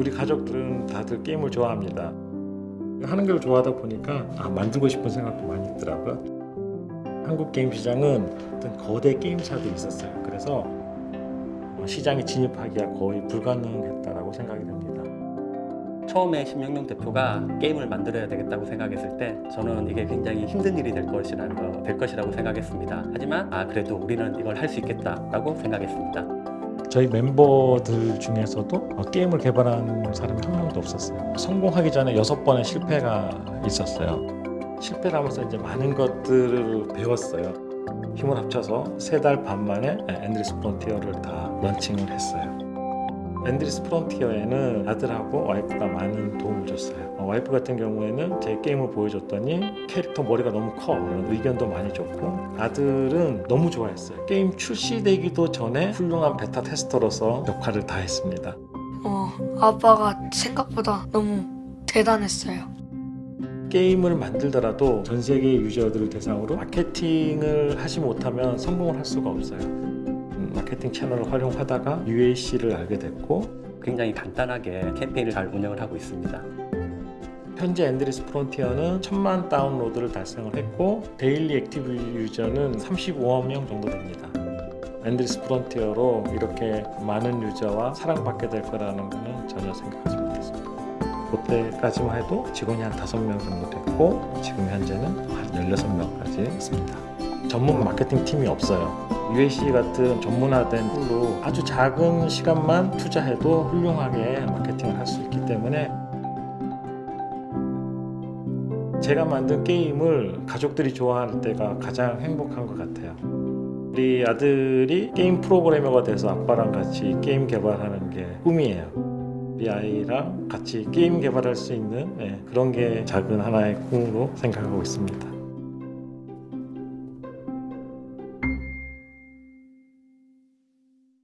우리 가족들은 다들 게임을 좋아합니다. 하는 걸 좋아하다 보니까 아, 만들고 싶은 생각도 많이 있더라고요. 한국 게임 시장은 어떤 거대 게임사들이 있었어요. 그래서 어, 시장에 진입하기가 거의 불가능했다라고 생각이 됩니다. 처음에 심영용 대표가 게임을 만들어야 되겠다고 생각했을 때 저는 이게 굉장히 힘든 일이 될 것이라는 거, 될 것이라고 생각했습니다. 하지만 아 그래도 우리는 이걸 할 수 있겠다라고 생각했습니다. 저희 멤버들 중에서도 어, 게임을 개발한 사람이 한 명도 없었어요. 성공하기 전에 여섯 번의 실패가 있었어요. 실패를 하면서 이제 많은 것들을 배웠어요. 힘을 합쳐서 세 달 반 만에 Endless Frontier를 다 런칭을 했어요. Endless Frontier에는 아들하고 와이프가 많은 도움을 줬어요. 어, 와이프 같은 경우에는 제 게임을 보여줬더니 캐릭터 머리가 너무 커 의견도 많이 줬고 아들은 너무 좋아했어요. 게임 출시되기도 전에 훌륭한 beta tester로서 역할을 다 했습니다. 어, 아빠가 생각보다 너무 대단했어요. 게임을 만들더라도 전 세계 유저들을 대상으로 마케팅을 하지 못하면 성공을 할 수가 없어요. 음, 마케팅 채널을 활용하다가 UAC를 알게 됐고 굉장히 간단하게 캠페인을 잘 운영을 하고 있습니다. 현재 Endless Frontier는 천만 다운로드를 달성을 했고 daily active user는 35만 명 정도 됩니다. Endless Frontier로 이렇게 많은 유저와 사랑받게 될 거라는 것은 전혀 생각하지 못했습니다. 그때까지만 해도 직원이 한 5명 정도 됐고 지금 현재는 한 16명까지 있습니다. 전문 마케팅 팀이 없어요. UAC 같은 전문화된 tool로 아주 작은 시간만 투자해도 훌륭하게 마케팅을 할 수 있기 때문에 제가 만든 게임을 가족들이 좋아할 때가 가장 행복한 것 같아요. 우리 아들이 게임 프로그래머가 돼서 아빠랑 같이 게임 개발하는 게 꿈이에요. 우리 아이랑 같이 게임 개발할 수 있는 네, 그런 게 작은 하나의 꿈으로 생각하고 있습니다.